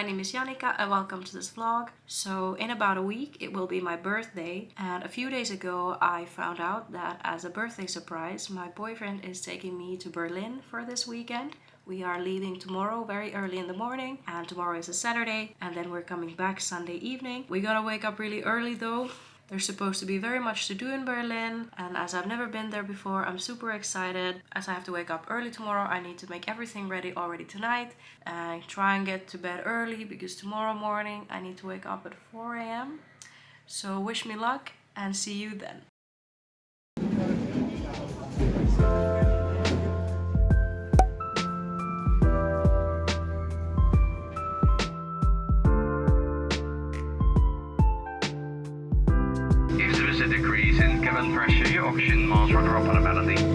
my name is Janika and welcome to this vlog. So in about a week it will be my birthday and a few days ago I found out that as a birthday surprise my boyfriend is taking me to Berlin for this weekend. We are leaving tomorrow very early in the morning and tomorrow is a Saturday and then we're coming back Sunday evening. We gotta wake up really early though there's supposed to be very much to do in Berlin and as I've never been there before I'm super excited. As I have to wake up early tomorrow I need to make everything ready already tonight and try and get to bed early because tomorrow morning I need to wake up at 4 a.m. So wish me luck and see you then. Kevin Pressure, Auction Mars Runner Up on a Melody.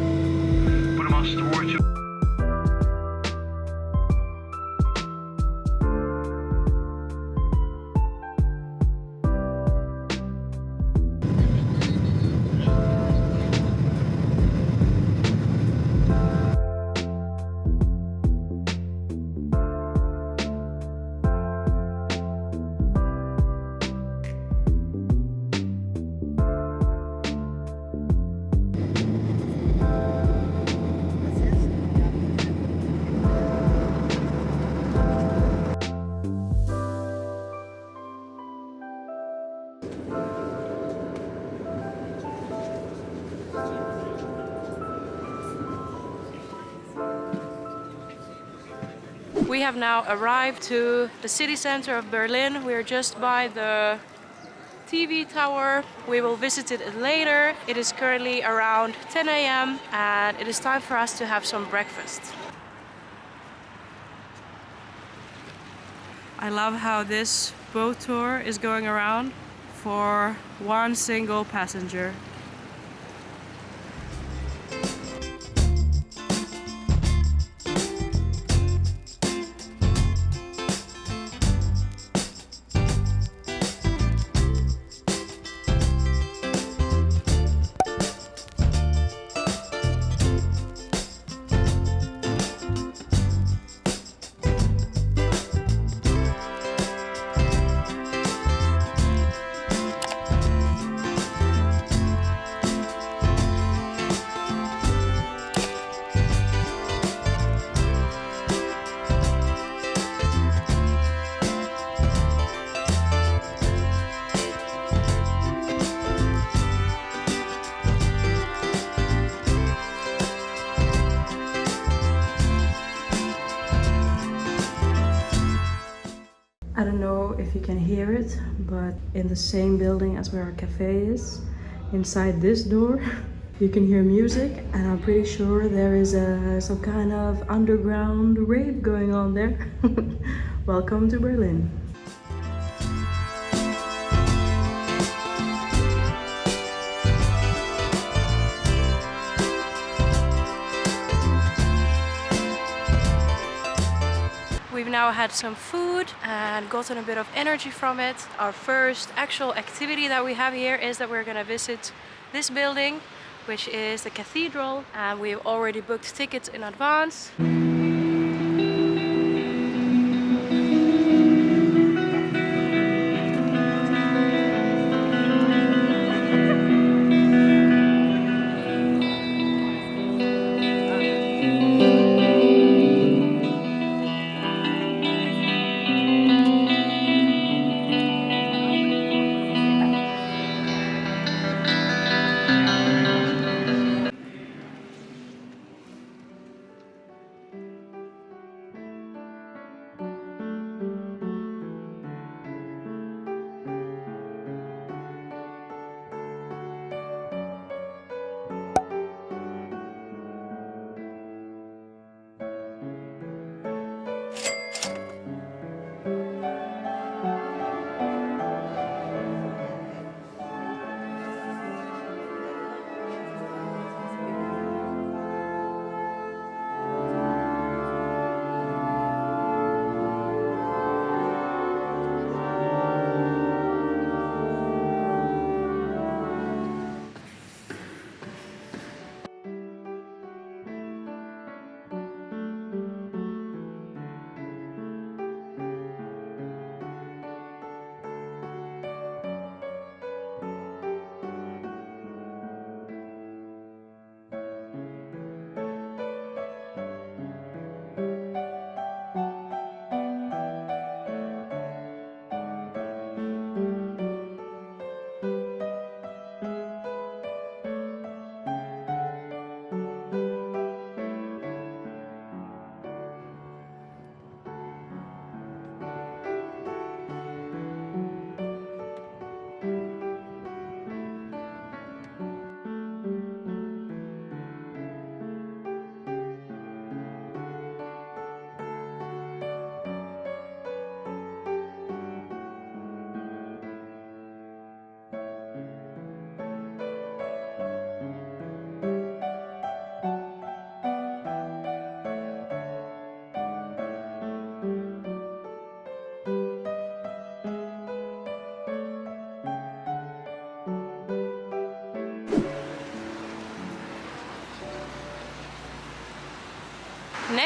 We have now arrived to the city center of Berlin. We are just by the TV tower. We will visit it later. It is currently around 10 a.m. and it is time for us to have some breakfast. I love how this boat tour is going around for one single passenger. You can hear it, but in the same building as where our cafe is, inside this door, you can hear music and I'm pretty sure there is a, some kind of underground rave going on there. Welcome to Berlin. Now had some food and gotten a bit of energy from it. Our first actual activity that we have here is that we're gonna visit this building, which is the cathedral, and we've already booked tickets in advance.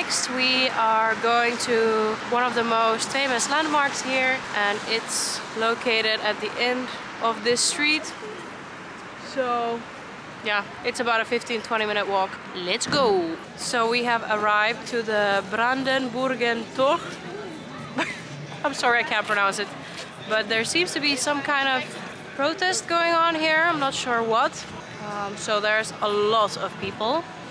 Next, we are going to one of the most famous landmarks here, and it's located at the end of this street. So, yeah, it's about a 15-20 minute walk. Let's go! So we have arrived to the Brandenburgen Tor. I'm sorry I can't pronounce it, but there seems to be some kind of protest going on here. I'm not sure what. Um, so there's a lot of people.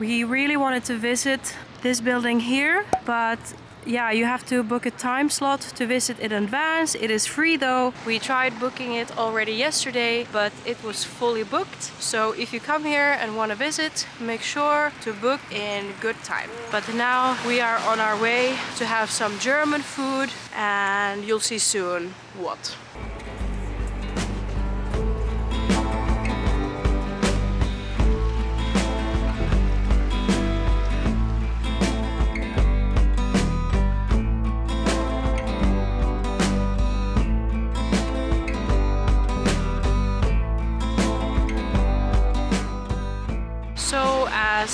We really wanted to visit this building here, but yeah, you have to book a time slot to visit in advance. It is free though. We tried booking it already yesterday, but it was fully booked. So if you come here and want to visit, make sure to book in good time. But now we are on our way to have some German food and you'll see soon what.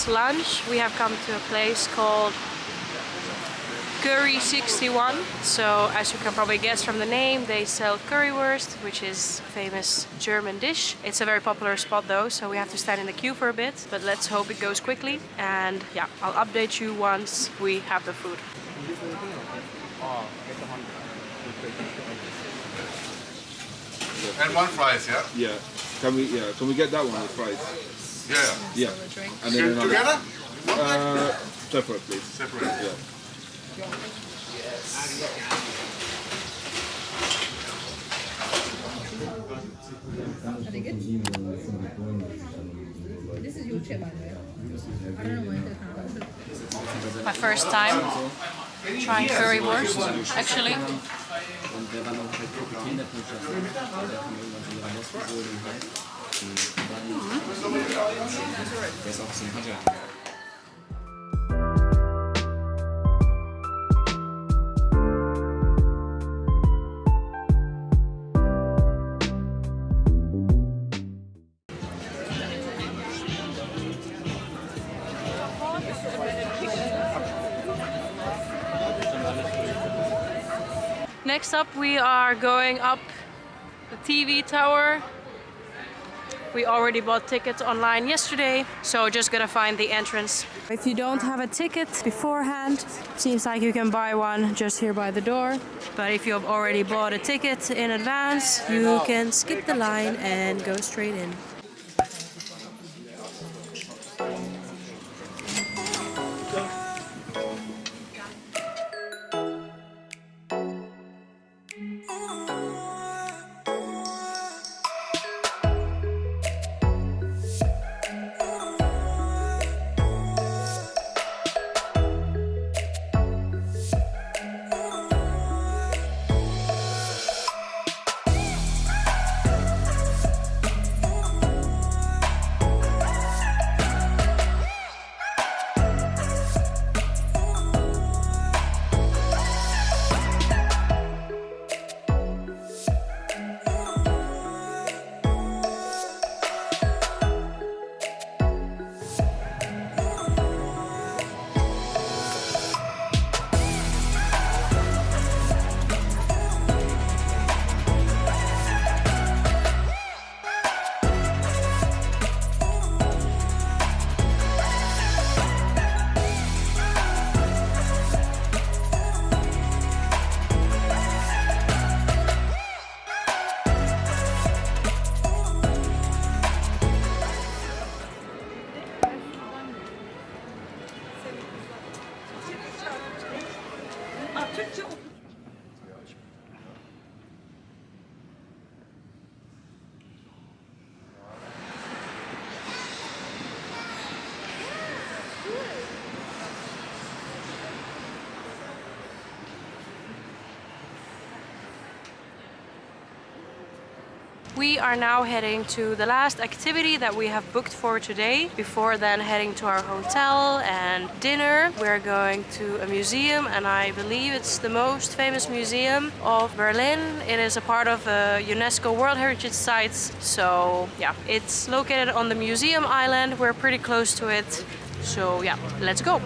As lunch, we have come to a place called Curry 61. So as you can probably guess from the name, they sell currywurst, which is a famous German dish. It's a very popular spot though, so we have to stand in the queue for a bit, but let's hope it goes quickly. And yeah, I'll update you once we have the food. And one fries, yeah? Yeah. Can we yeah, can we get that one with fries? Yeah. Yeah. And To- then another Together? uh separate please. Separate. Yeah. This is your chip, by the way. I don't know when My first time trying currywurst, actually. Und wir waren auch bei Kapitän der Botschaft. Da kann man irgendwann von ihrer Wurst holen Next up, we are going up the TV tower. We already bought tickets online yesterday, so just gonna find the entrance. If you don't have a ticket beforehand, seems like you can buy one just here by the door. But if you've already bought a ticket in advance, you can skip the line and go straight in. 出張。We are now heading to the last activity that we have booked for today. Before then heading to our hotel and dinner. We're going to a museum and I believe it's the most famous museum of Berlin. It is a part of a UNESCO World Heritage Sites. So yeah, it's located on the museum island. We're pretty close to it. So yeah, let's go.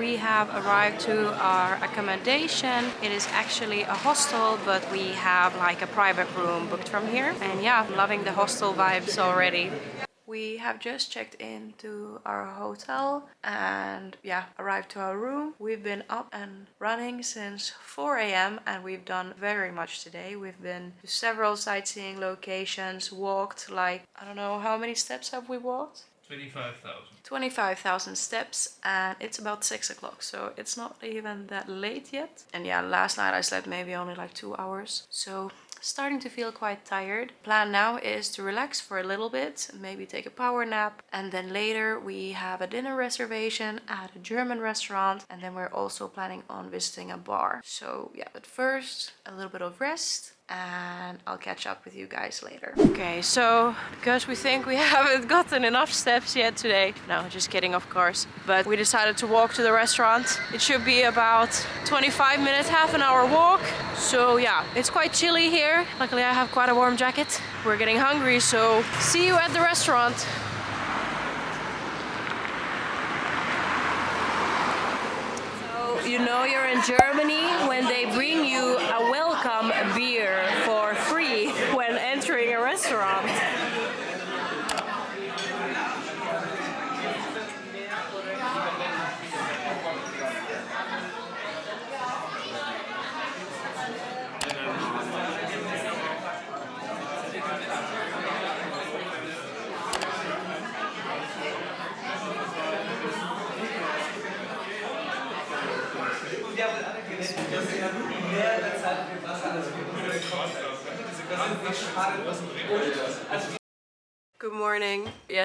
We have arrived to our accommodation. It is actually a hostel, but we have like a private room booked from here. And yeah, I'm loving the hostel vibes already. We have just checked into our hotel and yeah, arrived to our room. We've been up and running since 4 a.m. and we've done very much today. We've been to several sightseeing locations, walked like, I don't know, how many steps have we walked? 25,000. 25,000 steps and it's about 6 o'clock so it's not even that late yet. And yeah last night I slept maybe only like two hours. So starting to feel quite tired. Plan now is to relax for a little bit maybe take a power nap and then later we have a dinner reservation at a German restaurant and then we're also planning on visiting a bar. So yeah but first a little bit of rest and I'll catch up with you guys later. Okay, so because we think we haven't gotten enough steps yet today, no, just kidding of course, but we decided to walk to the restaurant. It should be about 25 minutes, half an hour walk. So yeah, it's quite chilly here. Luckily I have quite a warm jacket. We're getting hungry, so see you at the restaurant. So you know you're in Germany when they bring you a welcome beer for free when entering a restaurant.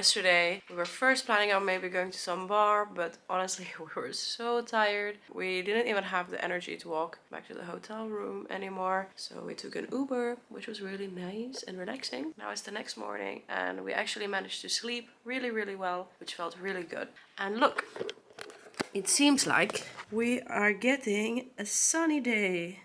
Yesterday we were first planning on maybe going to some bar, but honestly we were so tired. We didn't even have the energy to walk back to the hotel room anymore. So we took an Uber, which was really nice and relaxing. Now it's the next morning and we actually managed to sleep really, really well, which felt really good. And look, it seems like we are getting a sunny day.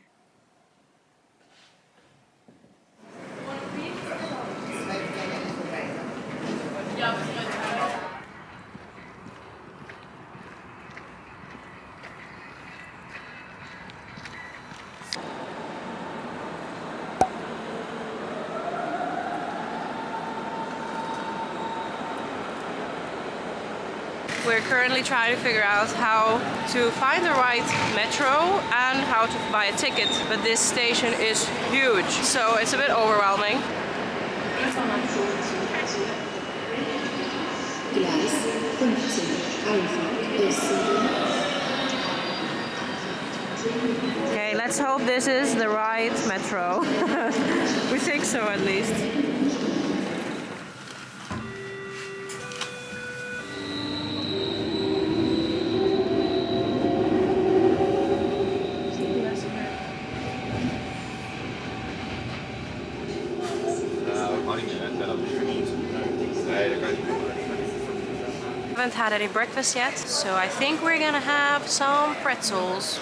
We're currently trying to figure out how to find the right metro and how to buy a ticket, but this station is huge, so it's a bit overwhelming. Gleis 15, Einfahrt Östsüden. Okay, let's hope this is the right metro. we think so at least. Breakfast yet, so I think we're gonna have some pretzels.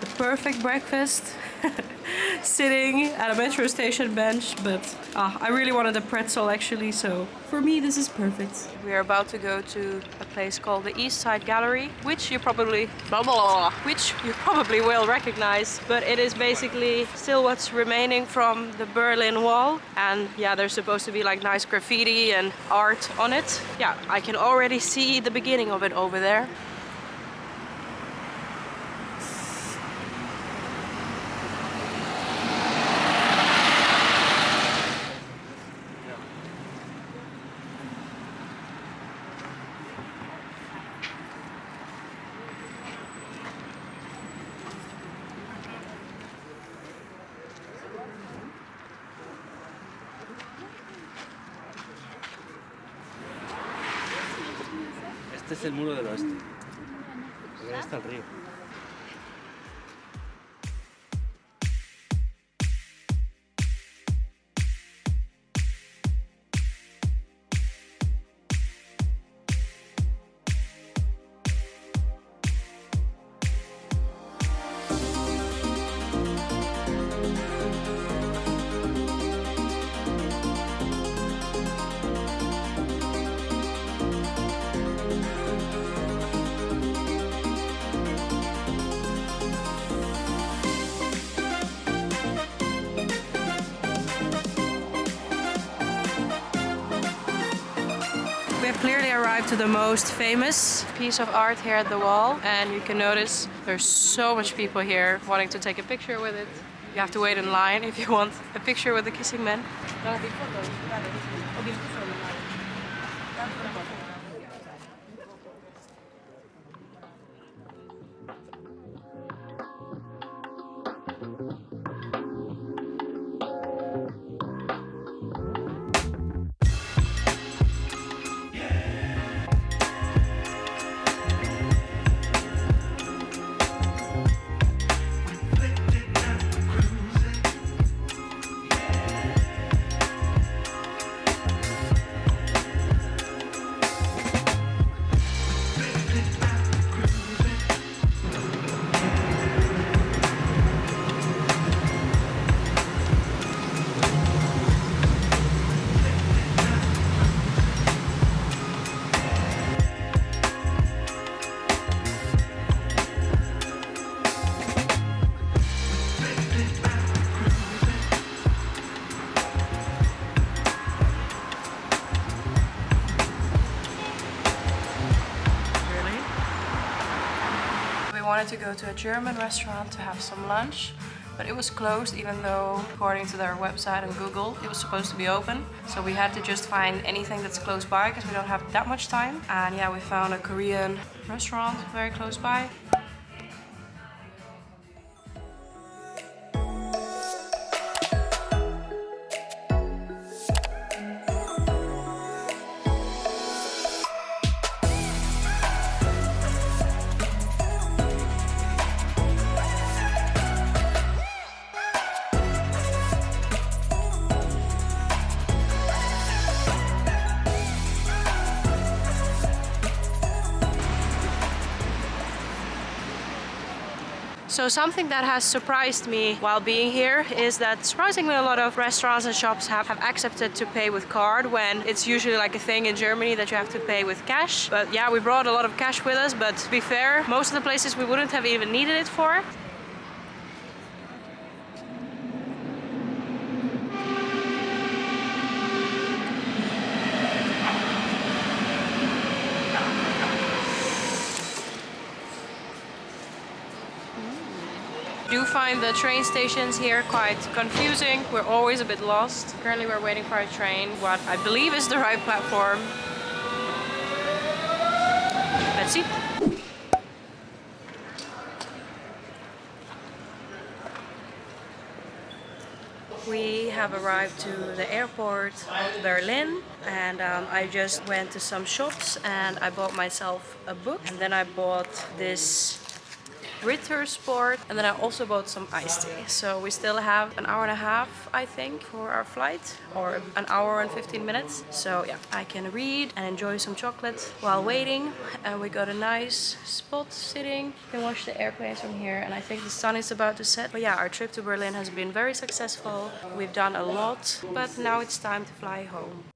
The perfect breakfast. Sitting at a metro station bench, but ah, I really wanted a pretzel actually, so for me this is perfect. We are about to go to a place called the East Side Gallery, which you probably blah, blah, blah, which you probably will recognize, but it is basically still what's remaining from the Berlin Wall. And yeah, there's supposed to be like nice graffiti and art on it. Yeah, I can already see the beginning of it over there. El muro del oeste. Ahí está el río. To the most famous piece of art here at the wall and you can notice there's so much people here wanting to take a picture with it. You have to wait in line if you want a picture with the kissing man. Wanted to go to a German restaurant to have some lunch, but it was closed even though, according to their website and Google, it was supposed to be open. So we had to just find anything that's close by because we don't have that much time. And yeah, we found a Korean restaurant very close by. So something that has surprised me while being here is that surprisingly a lot of restaurants and shops have, have accepted to pay with card when it's usually like a thing in Germany that you have to pay with cash. But yeah, we brought a lot of cash with us, but to be fair, most of the places we wouldn't have even needed it for. Find the train stations here quite confusing. We're always a bit lost. Currently we're waiting for a train, what I believe is the right platform. Let's see. We have arrived to the airport of Berlin and um, I just went to some shops and I bought myself a book and then I bought this Ritter Sport, and then I also bought some iced tea. So we still have an hour and a half, I think, for our flight, or an hour and 15 minutes. So yeah, I can read and enjoy some chocolate while waiting. And we got a nice spot sitting. Can watch the airplanes from here, and I think the sun is about to set. But yeah, our trip to Berlin has been very successful. We've done a lot, but now it's time to fly home.